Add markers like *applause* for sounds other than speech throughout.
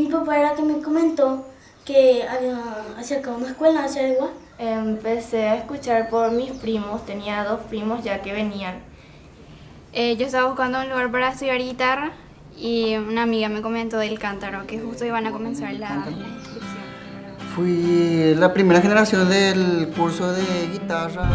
Mi papá era que me comentó que había acercado una escuela hacia igual. Empecé a escuchar por mis primos, tenía dos primos ya que venían. Eh, yo estaba buscando un lugar para estudiar guitarra y una amiga me comentó del cántaro, que justo iban a comenzar la, la inscripción. Fui la primera generación del curso de guitarra.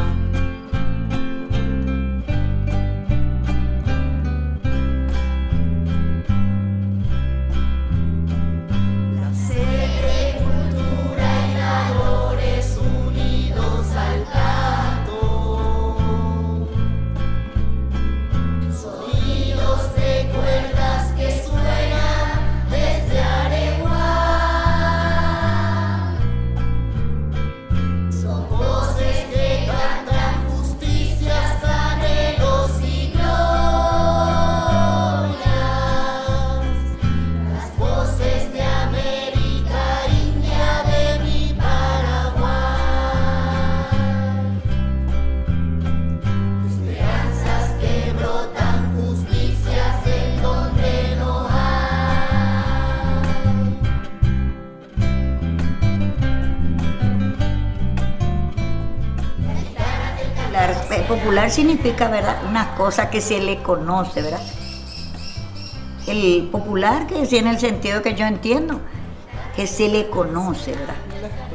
Popular, popular significa, ¿verdad? Una cosa que se le conoce, ¿verdad? El popular, que es en el sentido que yo entiendo, que se le conoce, ¿verdad?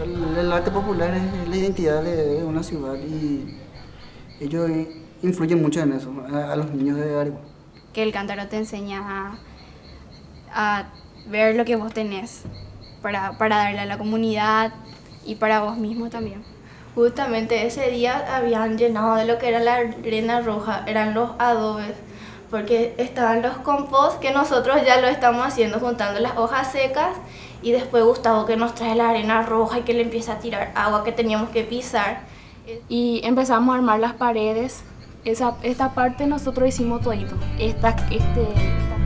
El, el arte popular es la identidad de una ciudad y ellos influyen mucho en eso, a, a los niños de Areguá. Que el cántaro te enseña a, a ver lo que vos tenés para, para darle a la comunidad y para vos mismo también. Justamente ese día habían llenado de lo que era la arena roja, eran los adobes, porque estaban los compost que nosotros ya lo estamos haciendo juntando las hojas secas y después Gustavo que nos trae la arena roja y que le empieza a tirar agua que teníamos que pisar. Y empezamos a armar las paredes. Esa, esta parte nosotros hicimos todito. Esta, este, esta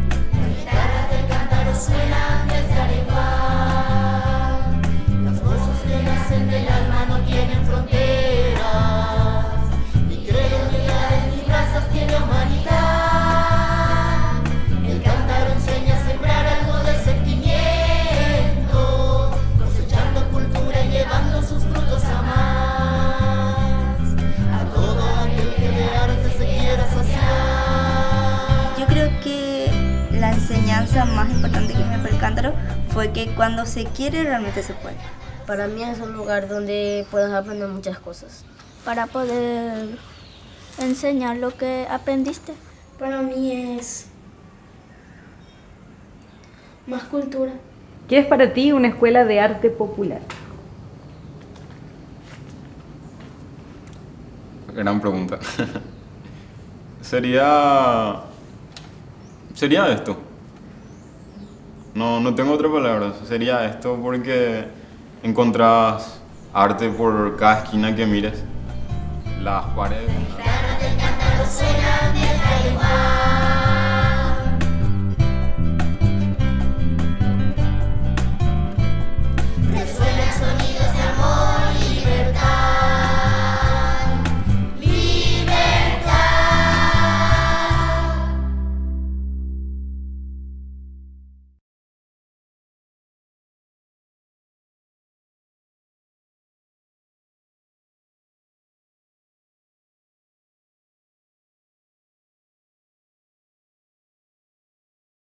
enseñanza más importante que me el cántaro fue que cuando se quiere realmente se puede. Para mí es un lugar donde puedes aprender muchas cosas. Para poder enseñar lo que aprendiste. Para mí es más cultura. ¿Qué es para ti una escuela de arte popular? Gran pregunta. *laughs* sería... Sería esto. No, no tengo otra palabra. Sería esto porque encontrás arte por cada esquina que mires. Las paredes.